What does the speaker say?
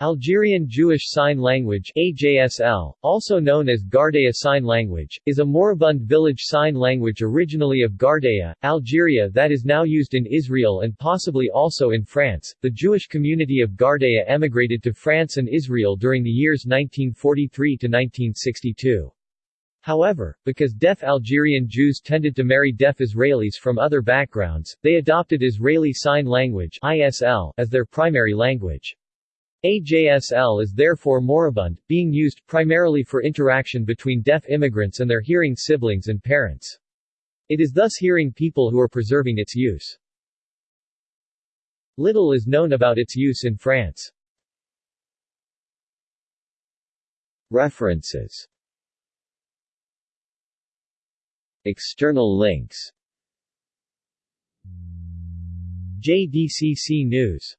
Algerian Jewish Sign Language AJSL, also known as Ghardaia Sign Language, is a moribund village sign language originally of Ghardaia, Algeria that is now used in Israel and possibly also in France. The Jewish community of Ghardaia emigrated to France and Israel during the years 1943 to 1962. However, because deaf Algerian Jews tended to marry deaf Israelis from other backgrounds, they adopted Israeli Sign Language ISL as their primary language. AJSL is therefore moribund, being used primarily for interaction between deaf immigrants and their hearing siblings and parents. It is thus hearing people who are preserving its use. Little is known about its use in France. References External links JDCC News